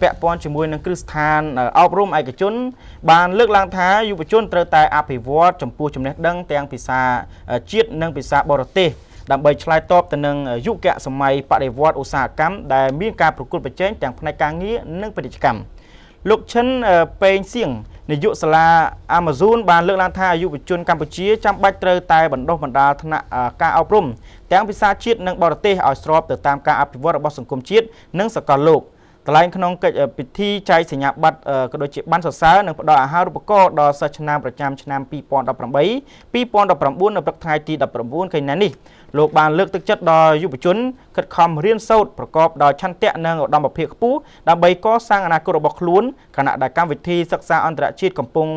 ពាក់ព័ន្ធជាមួយនឹងគ្រឹះស្ថានអប់រំឯកជន បានលើកឡើងថាយុវជនត្រូវតែអភិវឌ្ឍចំពោះចំណេះដឹងទាំងភាសាជាតិនិងភាសាបរទេសដើម្បីឆ្លើយតបទៅនឹងយុគសម័យបដិវត្តឧស្សាហកម្មដែលមានការប្រកួតប្រជែងទាំងផ្នែកការងារនិងពាណិជ្ជកម្មលោកឈិនពេងសៀងនាយកសាលា Amazon បានលើកឡើងថាយុវជនកម្ពុជាចាំបាច់ត្រូវតែបណ្ដុះបណ្ដាលថ្នាក់ការអប់រំទាំងភាសាជាតិនិងបរទេសឲ្យស្របទៅតាមការអភិវឌ្ឍរបស់សង្គមជាតិនិងសកលលោក កន្លែងក្នុងកិច្ចពិធីចែកសញ្ញាបត្រក៏ដូចជាបានសរសើរនិងផ្ដល់អាហារូបករណ៍ដល់សិស្សឆ្នាំប្រចាំឆ្នាំ2018 2019នៅព្រឹកថ្ងៃទី19កញ្ញានេះលោកបានលើកទឹកចិត្តដល់យុវជនខិតខំរៀនសូត្រប្រកបដោយឆន្ទៈនិងឧត្តមភាពខ្ពស់ដើម្បីកសាងអនាគតរបស់ខ្លួនខណៈដែលកម្មវិធីសិក្សាអន្តរជាតិកំពុង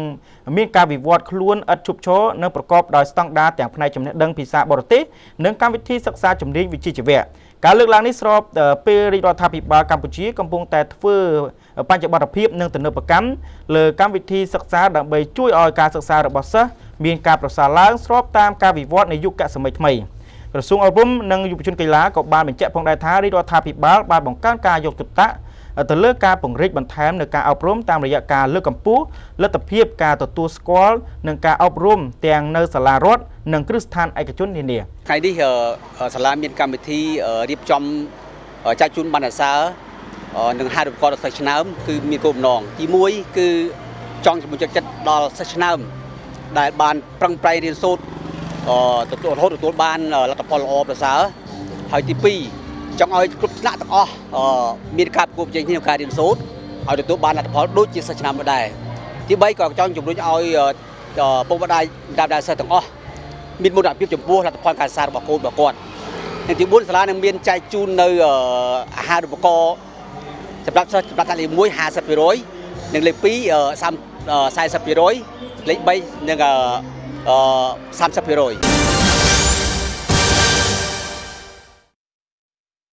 មានការវិវត្តខ្លួនឥតឈប់ឈរនិងប្រកបដោយស្តង់ដារទាំងផ្នែកចំណេះដឹងភាសាបរទេសនិងកម្មវិធីសិក្សាជំនាញវិជ្ជាជីវៈ ការលើកឡើងនេះស្របពេលរាជរដ្ឋាភិបាលកម្ពុជាកំពុងតែធ្វើបញ្ចបត្តិភាពនិងទំនើបកម្មលើកម្មវិធីសិក្សាដើម្បីជួយឲ្យការសិក្សារបស់សិស្សមានការប្រសើរឡើងស្របតាមការវិវត្តនៃយុគសម័យថ្មី។ក្រសួងអប់រំនិងយុវជនកីឡាក៏បានបញ្ជាក់ផងដែរថារាជរដ្ឋាភិបាលបានបង្កើនការយកចិត្តទុកដាក់ ទៅលើការពង្រីកបន្ថែមនៅការអប់រំតាមរយៈការលើកកម្ពស់លទ្ធភាពការទទួលស្គាល់និងការអប់រំទាំងនៅសាលារដ្ឋនិងគ្រឹះស្ថានឯកជននានាថ្ងៃនេះសាលាមានកម្មវិធីរៀបចំចែកជូនបណ្ណសារនិងហារូបករណ៍ដល់សិស្សឆ្នើមគឺមានគោលបំណងទី1គឺចង់ជំរុញចិត្តដល់សិស្សឆ្នើមដែលបានប្រឹងប្រែងរៀនសូត្រទទួលរហូតទទួលបានលទ្ធផលល្អប្រសើរហើយទី2 ចង់ឲ្យគ្រប់ថ្នាក់ទាំងអស់មានការប្រកួតប្រជែងគ្នាក្នុងការរៀនសូត្រឲ្យទទួលបានលទ្ធផលដូចជាសិស្សឆ្នាំមុនដែរទី3ក៏ចង់ជំរុញឲ្យពុកម្ដាយដាប់ដាសិស្សទាំងអស់មានមោទនភាពចំពោះលទ្ធផលការសិក្សារបស់កូនរបស់គាត់និងទី4សាលានឹងមានចែកជូននៅអាហារូបករណ៍សម្រាប់សិស្សសម្រាប់ថ្នាក់លេខ1 50%និងលេខ2 40%លេខ3នឹង30%